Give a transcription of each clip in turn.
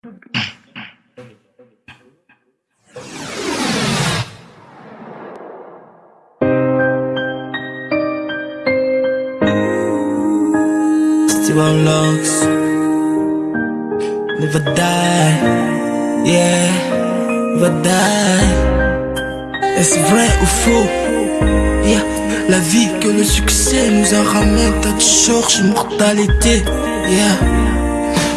Steven Locks Never die. Yeah Never die. Est-ce vrai ou faux? Yeah La vie que le succès nous a ramené T'as de cherches immortalité Yeah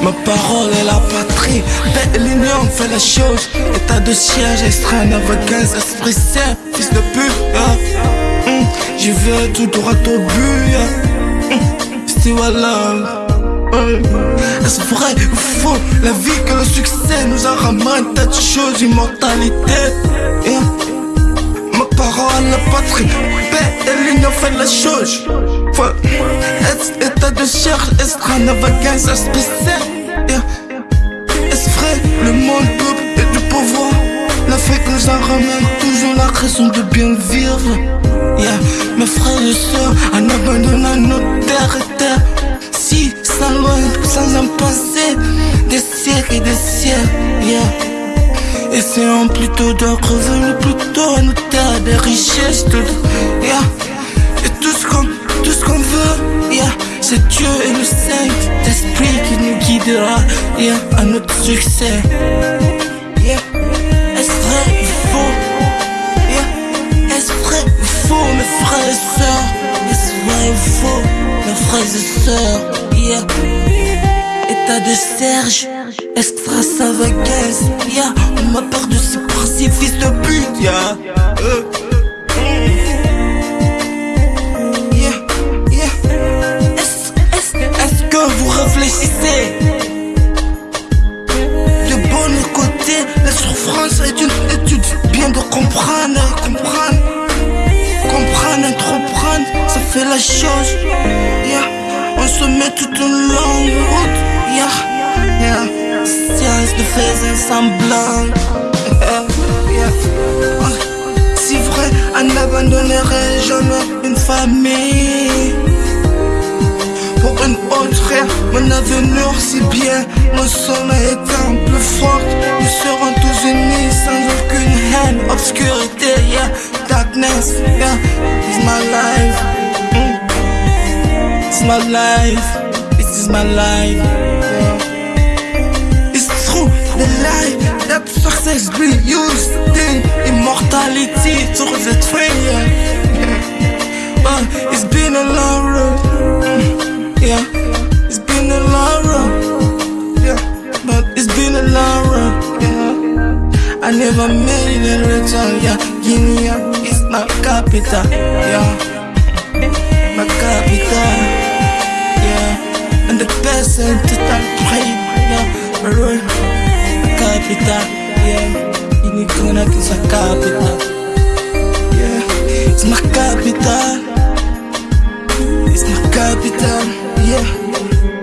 Ma parole est la patrie Belle l'union fait la chose État de siège, extrait navigance, esprit saint Fils de pute, yeah. Mm. J'y vais tout droit au but, yeah. Mm. Still love Est-ce vrai ou faux? La vie que le succès nous a ramené T'as de choses, immortalité. Ma parole, la patrie Paix et l'union fait la chose État de esprit saint Yeah. Est-ce vrai Le monde, peuple et du pouvoir? L'Afrique nous en ramène toujours la raison de bien vivre. Mes frères et sœurs en abandonnant nos terres et terres Si, sans loin, sans en penser Des siècles et des siècles. Essayons plutôt de revenir plutôt à nos terres Des richesses, yeah. Et tout ce qu'on tout ce qu'on veut, yeah. C'est Dieu et le Saint-Esprit qui nous guidera yeah, à notre succès. Yeah. Est-ce vrai ou faux? Yeah. Est-ce vrai ou faux, mes frères et sœurs? Est-ce vrai ou faux, mes frères et sœurs? Yeah? État de Serge, extra savagaise. Yeah? On m'a peur de ce ces fils de pute. Yeah. Euh. Fait la chose yeah. On se met toute une longue route yeah. Yeah. Science de un semblant. Si vrai, on n'abandonnerait jamais une famille pour une autre. Mon avenir si bien, mon sommeil étant plus fort. Nous serons my life, this is my life. It's true, the life that success be used, then immortality to the train. But it's been a long road. Yeah, it's been a long road. Yeah, but it's been a long road. I never made it in return. Oh, yeah, Guinea is my capital. Yeah, my capital present total Capital, yeah. Unicorn is capital Yeah, it's my capital. It's my capital, yeah.